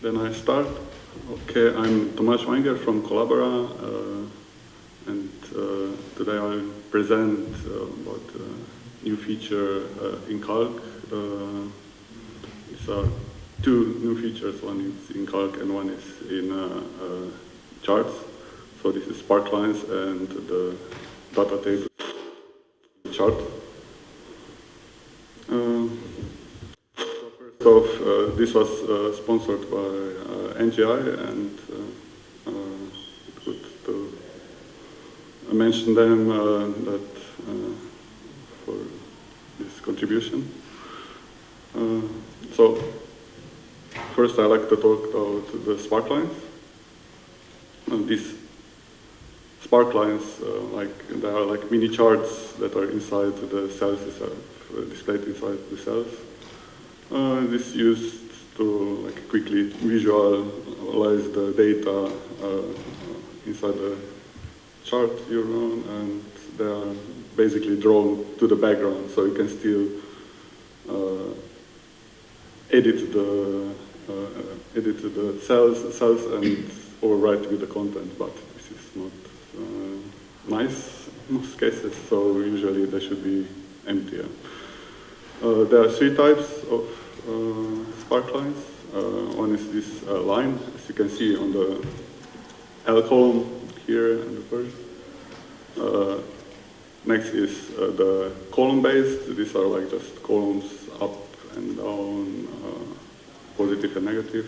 Then I start. Okay, I'm Tomaž Vajngerl from Collabora, uh, and uh, today I'll present uh, about a new feature uh, in Calc. Uh, these two new features, one is in Calc and one is in uh, charts. So this is sparklines and the data table chart. So uh, this was uh, sponsored by uh, NGI and uh, uh, good to mention them that for this contribution. so first I like to talk about the sparklines. these sparklines, like they are like mini charts that are inside the cells displayed inside the cells. Uh, this used to like quickly visualize the data uh, inside the chart you run, and they are basically drawn to the background, so you can still uh, edit the uh, edit the cells cells and overwrite with the content, but this is not uh, nice in most cases. So usually they should be empty. Uh, there are three types of uh, sparklines. Uh, one is this uh, line, as you can see on the L column here in the first. next is the column-based. These are like just columns up and down, positive and negative.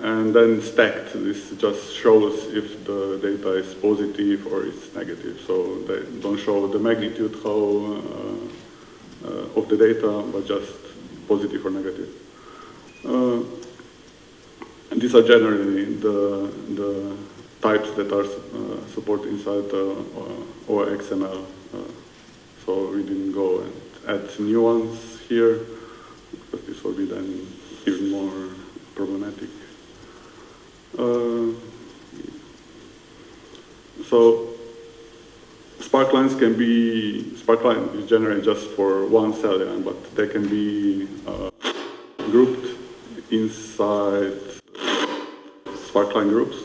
And then stacked, this just shows if the data is positive or it's negative. So they don't show the magnitude how uh, of the data, but just positive or negative. Uh, and these are generally the, the types that are uh, supported inside uh, OXML. Uh, so we didn't go and add new ones here, because this will be then even more problematic. Uh, so sparklines can be, sparkline is generated just for one cell line, but they can be uh, grouped inside sparkline groups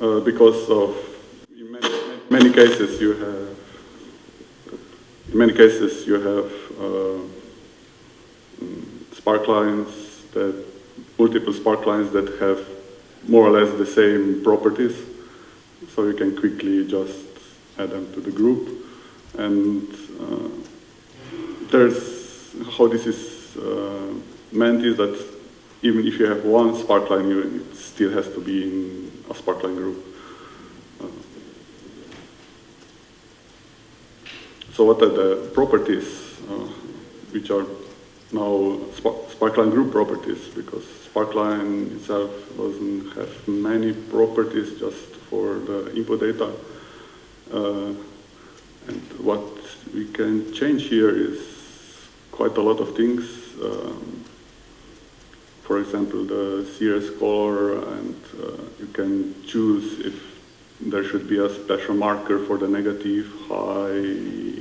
uh, because of, in many, many, cases you have, in many cases you have uh, sparklines that, multiple sparklines that have more or less the same properties. So you can quickly just add them to the group. And uh, there's, how this is uh, meant is that even if you have one sparkline, you, it still has to be in a sparkline group. Uh, so what are the properties uh, which are now sparkline group properties because sparkline itself doesn't have many properties just for the input data. Uh, and what we can change here is quite a lot of things. Um, for example, the series color, and uh, you can choose if there should be a special marker for the negative, high,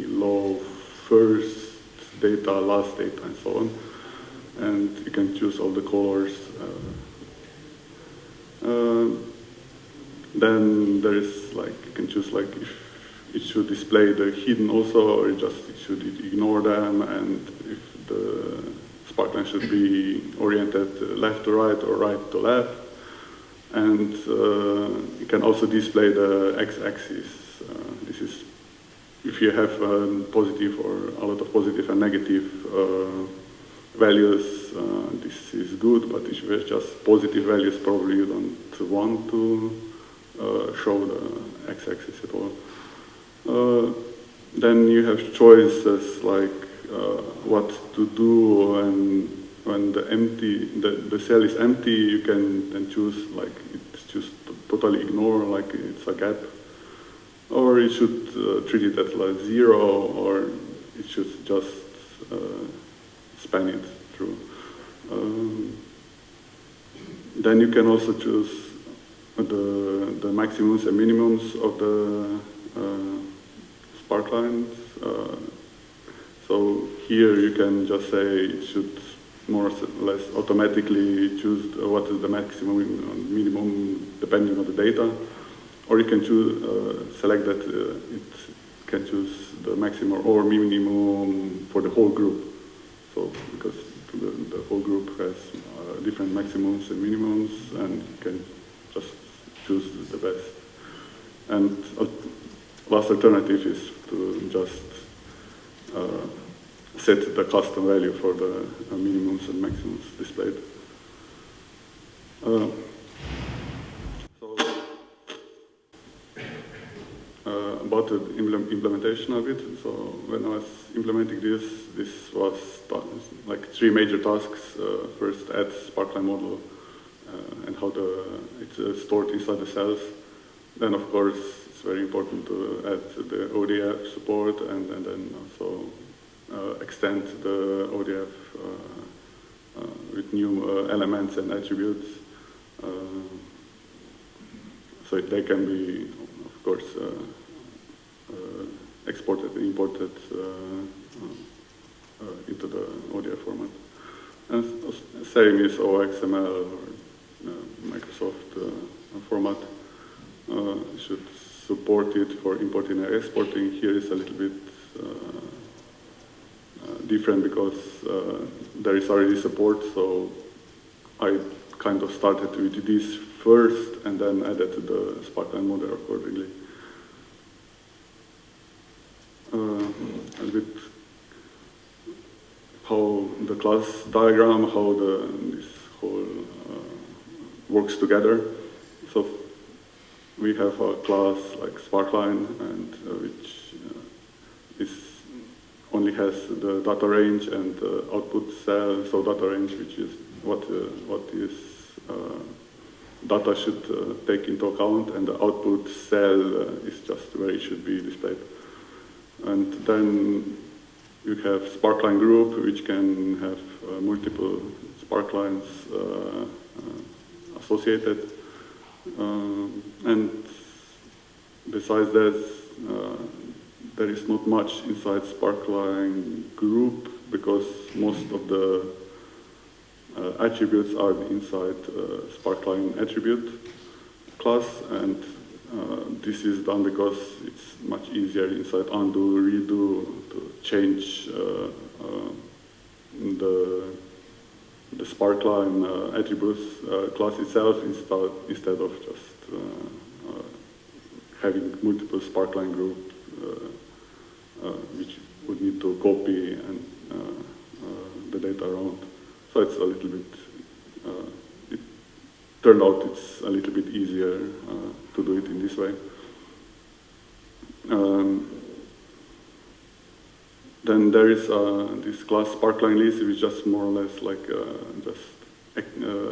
low, first data, last data, and so on. And you can choose all the colors. Uh, uh, then there is like, you can choose like if it should display the hidden also, or just it should ignore them, and if the sparkline should be oriented left to right or right to left. And uh, you can also display the x-axis. Uh, this is if you have um, positive or a lot of positive and negative uh, values, uh, this is good, but if you have just positive values, probably you don't want to show the x-axis at all. Uh, then you have choices like uh, what to do when when the empty the, the cell is empty. You can then choose like it's just totally ignore like it's a gap, or you should uh, treat it as like zero, or it should just span it through. Um, then you can also choose the, the maximums and minimums of the uh, sparklines. Uh, so here you can just say it should more or less automatically choose what is the maximum and minimum depending on the data, or you can choose, uh, select that uh, it can choose the maximum or minimum for the whole group. So because the, the whole group has uh, different maximums and minimums, and you can just choose the best. And last alternative is to just uh, set the custom value for the uh, minimums and maximums displayed. Uh, so, uh, about the implementation of it, so when I was implementing this, this was like three major tasks. Uh, first, add Sparkline model and how the, it's uh, stored inside the cells. Then, of course, it's very important to add the ODF support and, and then also uh, extend the ODF uh, uh, with new elements and attributes. so they can be, of course, exported and imported into the ODF format. And same is OXML Microsoft format. should support it for importing and exporting. Here is a little bit uh, different because uh, there is already support, so I kind of started with this first and then added the Sparkline model accordingly. Uh, a bit how the class diagram, how the, this whole uh, works together. So we have a class like Sparkline, and uh, which uh, is only has the data range and the output cell, so data range, which is what, uh, what is uh, data should uh, take into account, and the output cell is just where it should be displayed. And then you have Sparkline group, which can have multiple Sparklines associated. Um, and besides that, there is not much inside Sparkline group because most of the uh, attributes are inside uh, Sparkline attribute class and uh, this is done because it's much easier inside undo, redo to change uh, uh, the the Sparkline uh, attributes class itself instead, instead of just having multiple Sparkline group uh, which would need to copy and uh, uh, the data around. So it's a little bit, it turned out it's a little bit easier to do it in this way. Um, then there is uh, this class sparkline which just more or less like uh, just uh,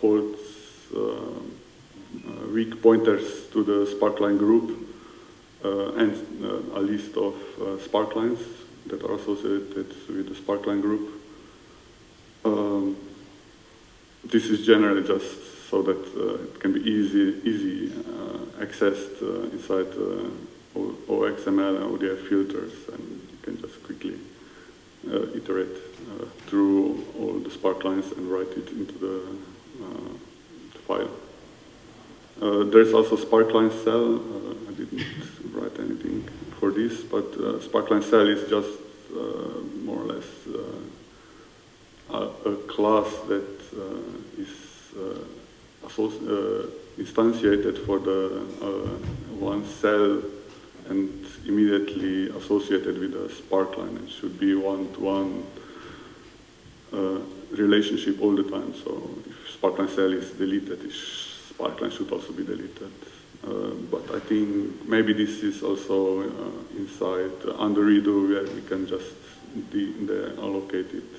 holds weak pointers to the sparkline group. Uh, and uh, a list of uh, sparklines that are associated with the sparkline group. Um, this is generally just so that it can be easy, easy accessed inside OXML and ODF filters, and quickly uh, iterate uh, through all the sparklines and write it into the, uh, the file. there's also sparkline cell. I didn't write anything for this, but uh, Sparkline Cell is just uh, more or less uh, a, a, class that uh, is instantiated for the one cell and immediately associated with a sparkline. It should be one-to-one -one, uh, relationship all the time. So if sparkline cell is deleted, sparkline should also be deleted. Uh, but I think maybe this is also uh, inside undo redo where we can just allocate it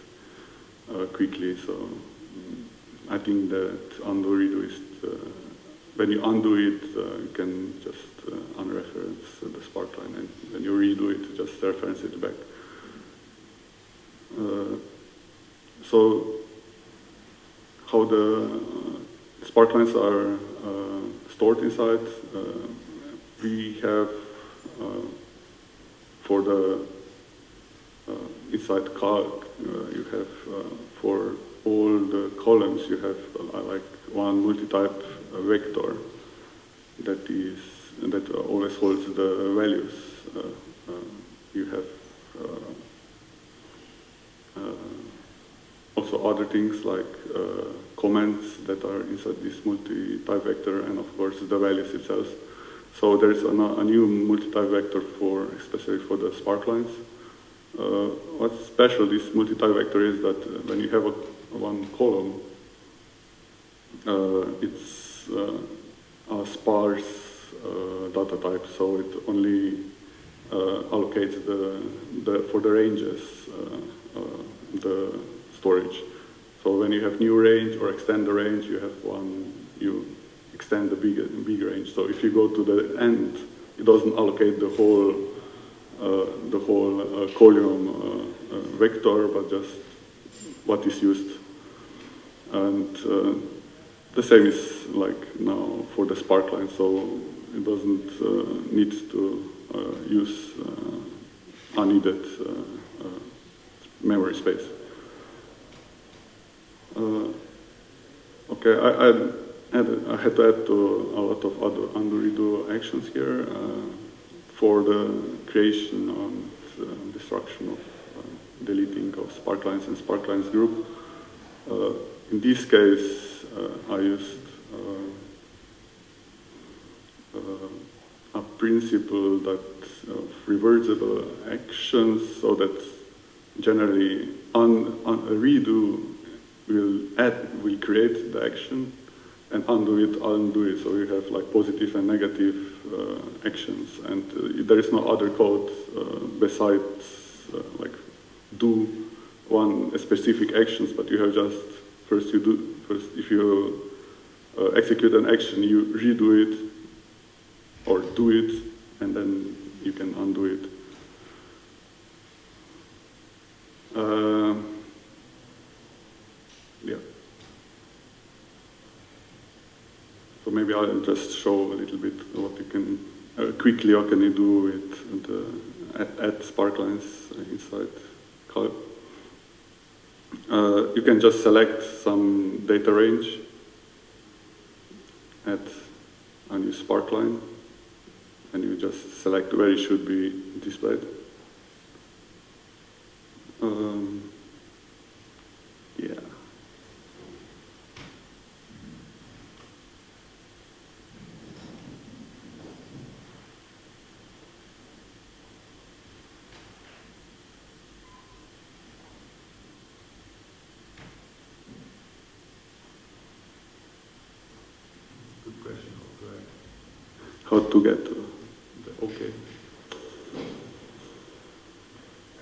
uh, quickly. So um, I think that undo redo is when you undo it, you can just unreference the sparkline, and when you redo it, just reference it back. so how the sparklines are stored inside. Uh, we have uh, for the uh, inside uh, you have uh, for all the columns, you have uh, like one multi-type uh, vector that is that always holds the values. Uh, uh, you have also other things like comments that are inside this multi-type vector and of course the values itself. So there is a, a new multi-type vector for, especially for the sparklines. Uh, what's special this multi-type vector is that uh, when you have a, one column, uh, it's uh, a sparse uh, data type, so it only uh, allocates the, the, for the ranges the storage. So when you have new range or extend the range, you have one, you extend the big, big range. So if you go to the end, it doesn't allocate the whole, uh, the whole uh, column uh, uh vector, but just what is used. And uh, the same is like now for the sparkline, so it doesn't uh, need to use unneeded memory space. okay, I, I I had to add to a lot of other undo redo actions here uh, for the creation and uh, destruction of uh, deleting of sparklines and sparklines group. Uh, in this case, uh, I used uh, a principle that of reversible actions so that generally un, a redo will add, will create the action and undo it, undo it. So you have like positive and negative uh, actions, and uh, there is no other code uh, besides uh, like do one specific actions, but you have just first you do first if you uh, execute an action, you redo it or do it, and then you can undo it. Uh, yeah. So maybe I'll just show a little bit what you can, uh, quickly what can you do with the, add, add sparklines inside. Uh, you can just select some data range, add a new sparkline, and you just select where it should be displayed. Um, yeah. How to get to the okay.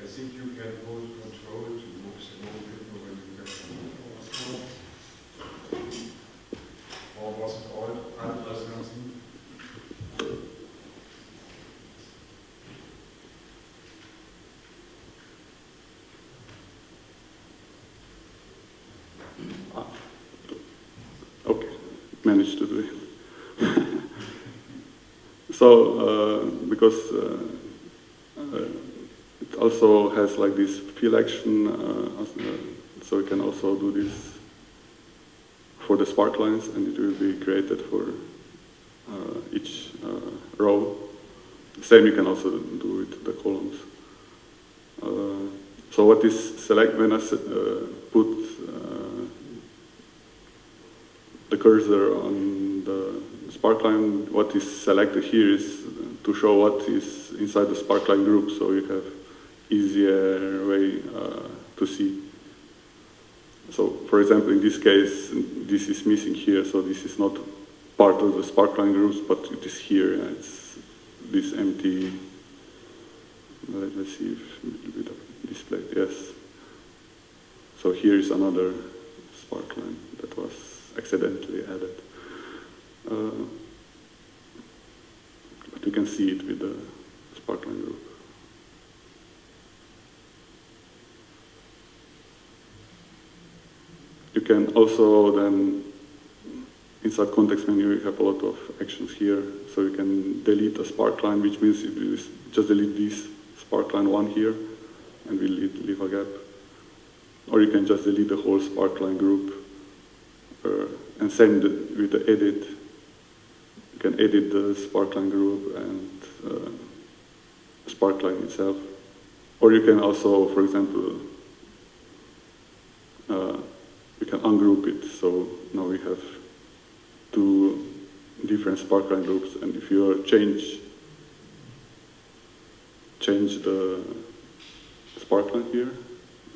I think you can hold control to move the movement when you get Or was it all unprecedented? Ah. Okay, managed to do it. So, uh, because uh, uh, it also has like this fill action, uh, uh, so we can also do this for the sparklines and it will be created for uh, each row. Same you can also do with the columns. so what is select when I put the cursor on Sparkline, what is selected here is to show what is inside the Sparkline group, so you have easier way uh, to see. So, for example, in this case, this is missing here, so this is not part of the Sparkline groups, but it is here. It's this empty. Let, us see if a little bit of displayed. Yes. So here is another Sparkline that was accidentally added. But you can see it with the sparkline group. You can also then, inside context menu, you have a lot of actions here. So you can delete a sparkline, which means you just delete this sparkline one here, and we leave, a gap. Or you can just delete the whole sparkline group. Uh, and send the, with the edit. Can edit the sparkline group and uh, sparkline itself. Or you can also, for example, uh, you can ungroup it. So now we have two different sparkline groups, and if you change change the sparkline here,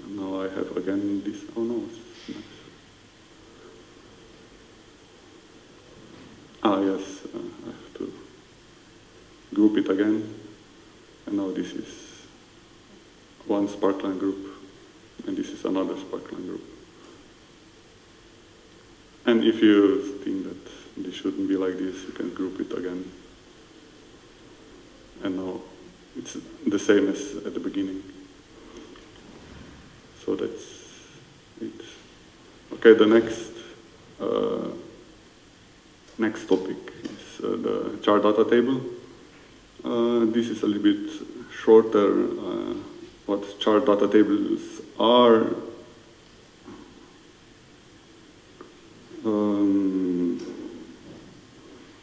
now I have again this. Oh no, it's nice. Ah yes, uh, I have to group it again, and now this is one sparkline group, and this is another sparkline group. And if you think that this shouldn't be like this, you can group it again. And now it's the same as at the beginning. So that's it. Okay, the next uh, next topic is uh, the chart data table. Uh, this is a little bit shorter. Uh, what chart data tables are Um,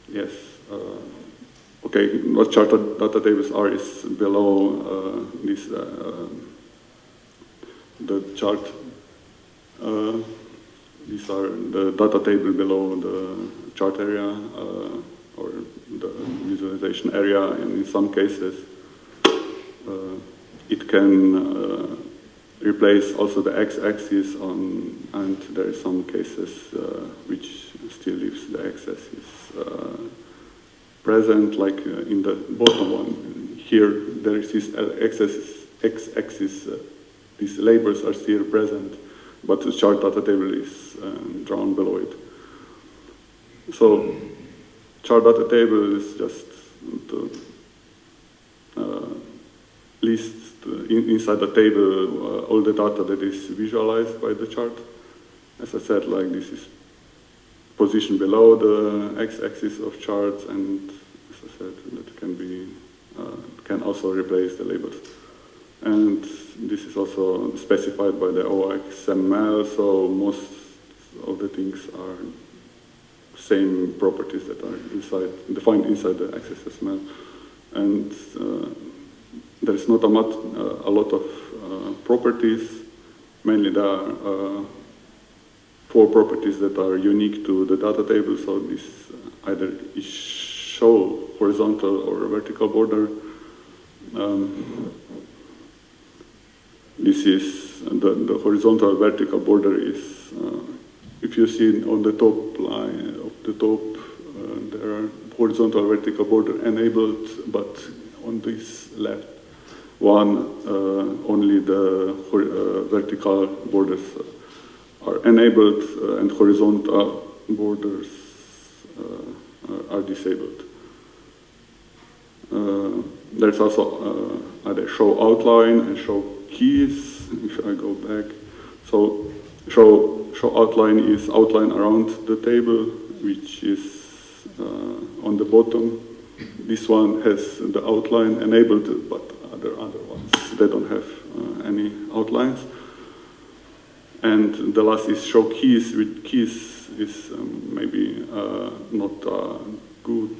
yes. Uh, okay, what chart data tables are is below uh, this, uh, the chart. These are the data table below the chart area uh, or the visualization area, and in some cases, uh, it can replace also the x-axis on, and there are some cases uh, which still leaves the x-axis uh, present, like uh, in the bottom one. Here, there is this x-axis these labels are still present, but the chart data table is um, drawn below it. So, chart data table is just the uh, list in, inside the table uh, all the data that is visualized by the chart. As I said, like this is positioned below the x-axis of charts, and as I said, that can be uh, can also replace the labels. And this is also specified by the OXML, so most of the things are same properties that are inside defined inside the OXML. And uh, there is not a, lot, uh, a lot of uh, properties. Mainly there are uh, four properties that are unique to the data table. So this either is show horizontal or vertical border. Um, this is the, the horizontal vertical border is uh, if you see on the top line the top uh, there are horizontal vertical border enabled but on this left one, uh, only the uh, vertical borders are enabled uh, and horizontal borders are disabled. there's also either show outline and show keys, if I go back. So show, show outline is outline around the table, which is uh, on the bottom. This one has the outline enabled, but other, other ones. They don't have uh, any outlines. And the last is show keys. With keys is um, maybe uh, not a good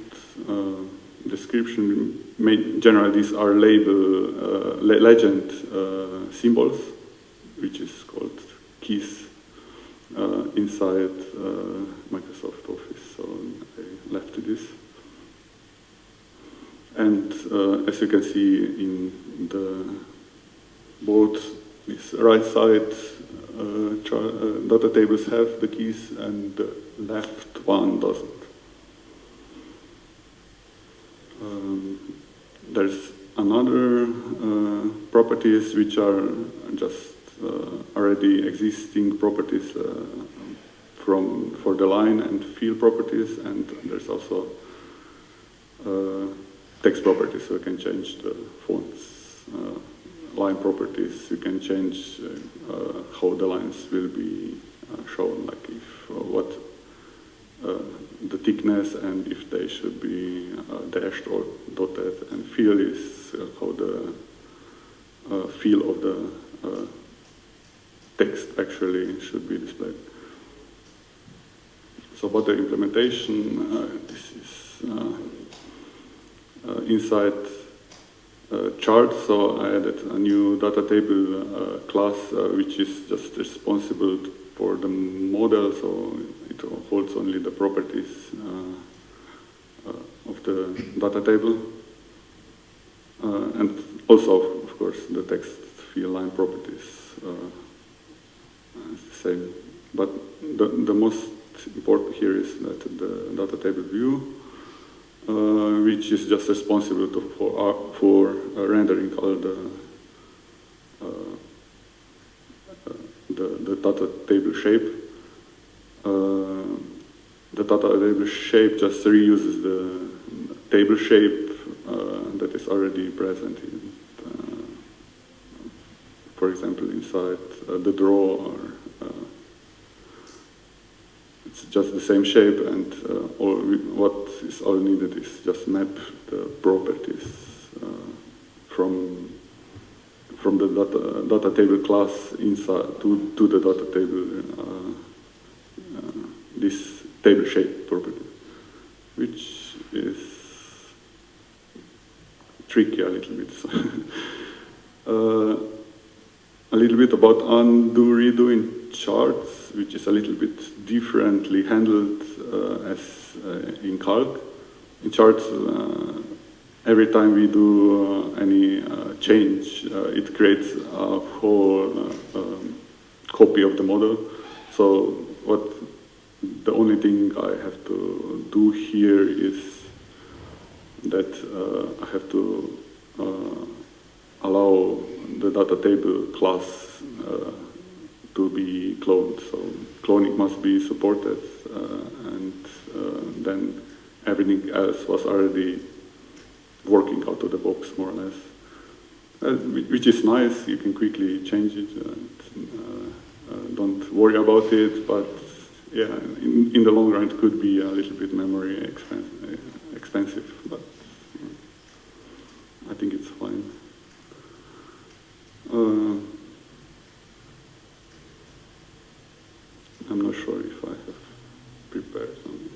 uh, description. generally, these are label uh, legend uh, symbols, which is called keys inside Microsoft Office. So I left this. And uh, as you can see in the both this right side uh, uh, data tables have the keys and the left one doesn't. Um, there's another uh, properties which are just uh, already existing properties uh, from for the line and field properties and there's also text properties, so you can change the fonts, uh, line properties, you can change uh, uh, how the lines will be shown, like if what the thickness and if they should be dashed or dotted, and fill is how the uh, field of the uh, text actually should be displayed. So about the implementation, uh, this is uh, uh, inside uh, chart, so I added a new data table uh, class uh, which is just responsible for the model, so it holds only the properties of the data table. And also, of course, the text field line properties same. But the, the most important here is that the data table view, uh, which is just responsible to, for, uh, for uh, rendering all the, uh, uh, the, the data table shape. The data table shape just reuses the table shape that is already present in, for example, inside uh, the draw or uh, it's just the same shape and uh, all what is all needed is just map the properties from from the data, data table class inside to, to the data table this table shape property which is tricky a little bit. Uh, a little bit about undo redo in charts, which is a little bit differently handled uh, as uh, in calc. In charts, uh, every time we do uh, any uh, change, uh, it creates a whole um, copy of the model. So what the only thing I have to do here is that I have to allow the data table class uh, to be cloned. So cloning must be supported, uh, and uh, then everything else was already working out of the box more or less, uh, which is nice. You can quickly change it. And, uh, uh, don't worry about it, but yeah, in, in the long run, it could be a little bit memory expen- uh, expensive, but I think it's fine. Uh, I'm not sure if I have prepared something.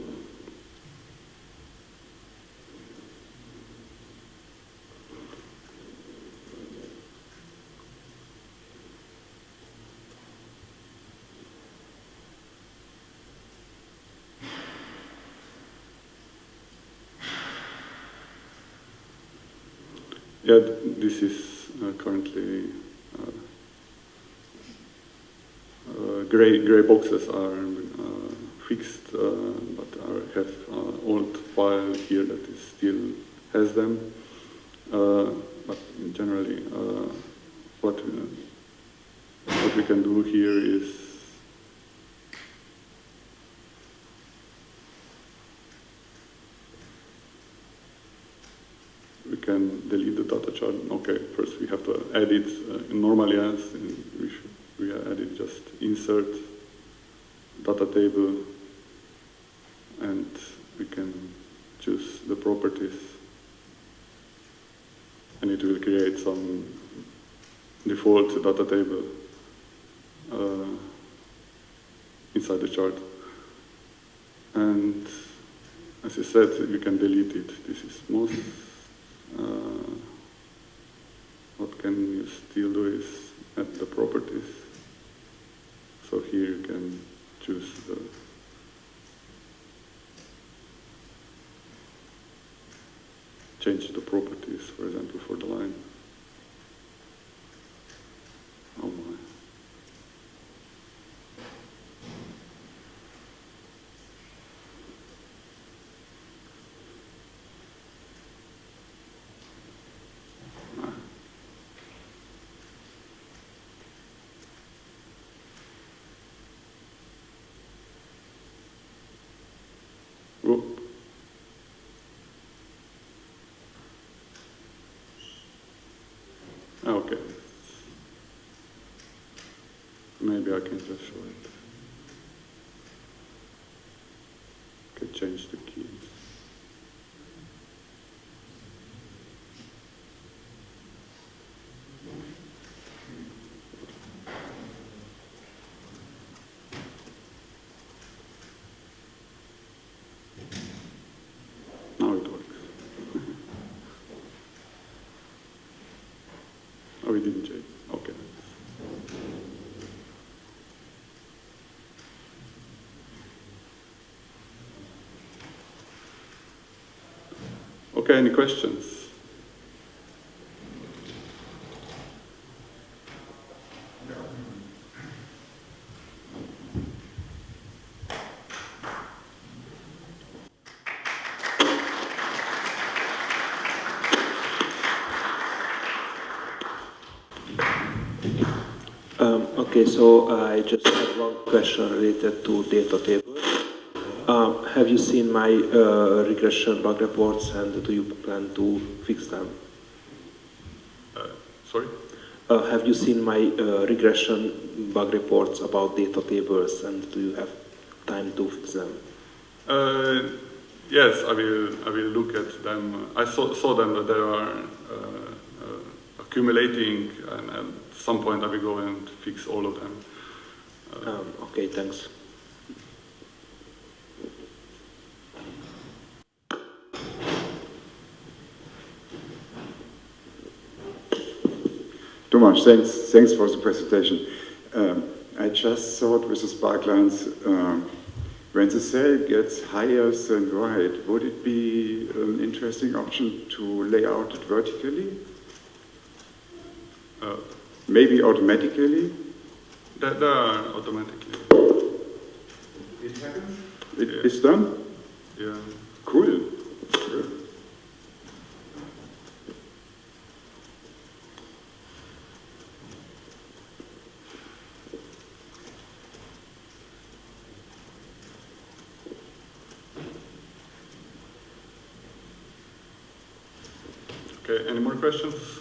Yeah, th- this is uh, currently uh, uh, gray gray boxes are uh, fixed, but I have old file here that is still has them. But generally, what what we can do here is can delete the data chart. Okay, first we have to edit uh, normally as we should we edit just insert data table and we can choose the properties and it will create some default data table uh, inside the chart. And as I said, we can delete it. This is most. Uh, what can you still do is add the properties. So here you can choose the change the properties, for example, for the line. I can change the key. Oh, we didn't change. Okay. Any questions? Um, okay, so I just have one question related to data tables. Have you seen my uh, regression bug reports and do you plan to fix them? Uh, sorry? Uh, have you seen my uh, regression bug reports about data tables and do you have time to fix them? Uh, yes, I will. I will look at them. I saw, saw them that they are uh, uh, accumulating, and at some point I will go and fix all of them. Uh, Um, okay, thanks. Tomaž, thanks, thanks for the presentation. Um, I just thought with the sparklines, um, when the cell gets higher than right, would it be an interesting option to lay out it vertically? uh, Maybe automatically? they automatically. It happens? It Yeah. is done? Yeah. Cool. Good. Okay.